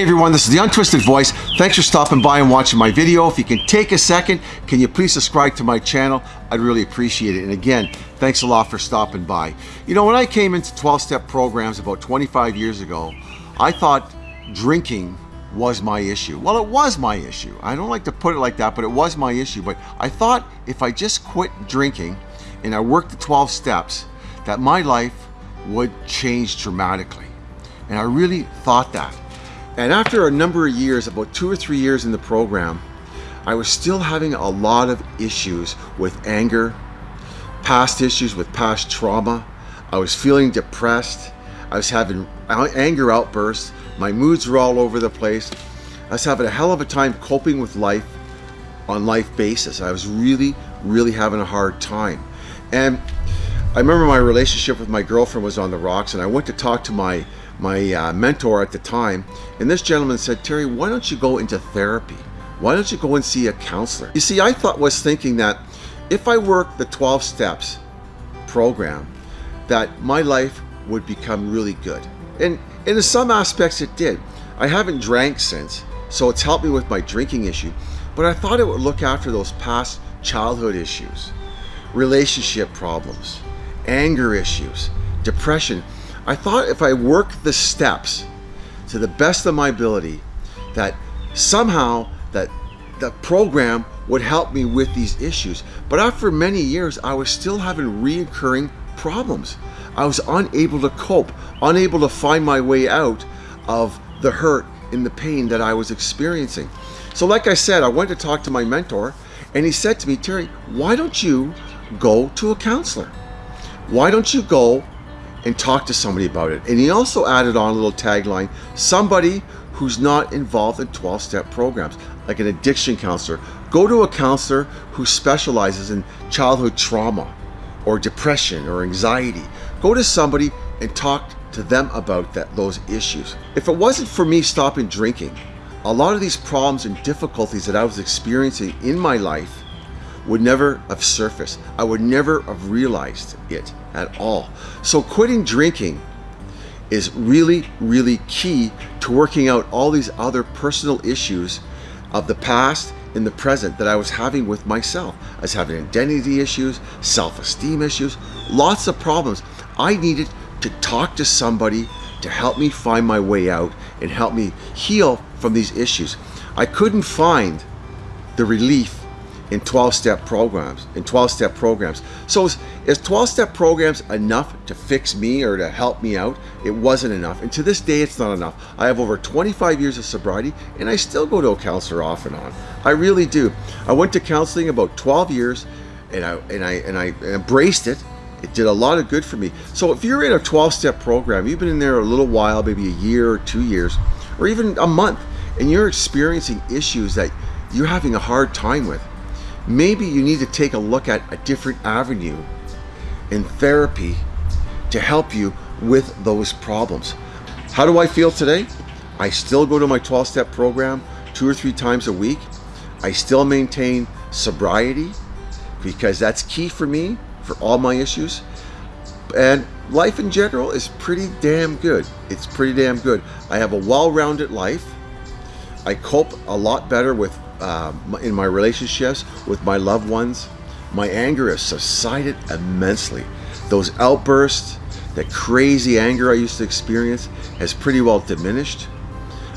Hey everyone, this is the Untwisted Voice. Thanks for stopping by and watching my video. If you can take a second, can you please subscribe to my channel? I'd really appreciate it. And again, thanks a lot for stopping by. You know, when I came into 12-step programs about 25 years ago, I thought drinking was my issue. Well, it was my issue. I don't like to put it like that, but it was my issue. But I thought if I just quit drinking and I worked the 12 steps, that my life would change dramatically. And I really thought that. And after a number of years, about two or three years in the program, I was still having a lot of issues with anger, past issues with past trauma. I was feeling depressed. I was having anger outbursts. My moods were all over the place. I was having a hell of a time coping with life on life basis. I was really, really having a hard time. And I remember my relationship with my girlfriend was on the rocks and I went to talk to my my uh, mentor at the time, and this gentleman said, Terry, why don't you go into therapy? Why don't you go and see a counselor? You see, I thought was thinking that if I worked the 12 steps program, that my life would become really good. And, and in some aspects it did. I haven't drank since, so it's helped me with my drinking issue, but I thought it would look after those past childhood issues, relationship problems, anger issues, depression, I thought if I work the steps to the best of my ability, that somehow that the program would help me with these issues. But after many years, I was still having reoccurring problems. I was unable to cope, unable to find my way out of the hurt and the pain that I was experiencing. So like I said, I went to talk to my mentor and he said to me, Terry, why don't you go to a counselor? Why don't you go and talk to somebody about it. And he also added on a little tagline, somebody who's not involved in 12-step programs, like an addiction counselor. Go to a counselor who specializes in childhood trauma or depression or anxiety. Go to somebody and talk to them about that, those issues. If it wasn't for me stopping drinking, a lot of these problems and difficulties that I was experiencing in my life would never have surfaced. I would never have realized it at all. So quitting drinking is really, really key to working out all these other personal issues of the past in the present that I was having with myself. I was having identity issues, self-esteem issues, lots of problems. I needed to talk to somebody to help me find my way out and help me heal from these issues. I couldn't find the relief in 12-step programs, in 12-step programs. So is, is 12-step programs enough to fix me or to help me out? It wasn't enough. And to this day, it's not enough. I have over 25 years of sobriety and I still go to a counselor off and on. I really do. I went to counseling about 12 years and I, and I, and I embraced it. It did a lot of good for me. So if you're in a 12-step program, you've been in there a little while, maybe a year or two years, or even a month, and you're experiencing issues that you're having a hard time with, maybe you need to take a look at a different avenue in therapy to help you with those problems. How do I feel today? I still go to my 12-step program two or three times a week. I still maintain sobriety because that's key for me for all my issues. And life in general is pretty damn good. It's pretty damn good. I have a well-rounded life. I cope a lot better with uh, in my relationships with my loved ones. My anger has subsided immensely. Those outbursts, that crazy anger I used to experience has pretty well diminished.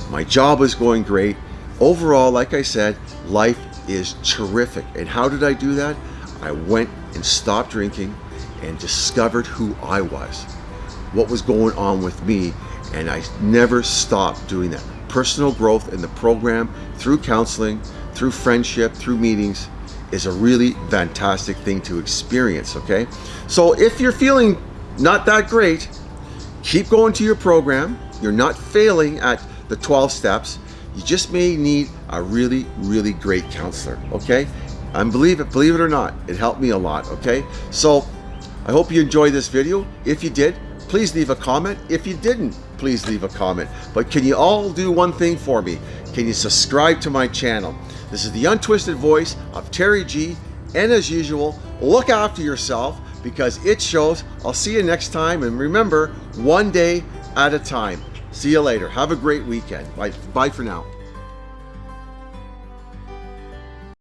My job is going great. Overall, like I said, life is terrific. And how did I do that? I went and stopped drinking and discovered who I was, what was going on with me, and I never stopped doing that personal growth in the program through counseling, through friendship, through meetings is a really fantastic thing to experience, okay? So if you're feeling not that great, keep going to your program. You're not failing at the 12 steps. You just may need a really, really great counselor, okay? And believe it, believe it or not, it helped me a lot, okay? So I hope you enjoyed this video. If you did, please leave a comment. If you didn't, please leave a comment. But can you all do one thing for me? Can you subscribe to my channel? This is the untwisted voice of Terry G. And as usual, look after yourself because it shows. I'll see you next time. And remember, one day at a time. See you later. Have a great weekend. Bye, bye for now.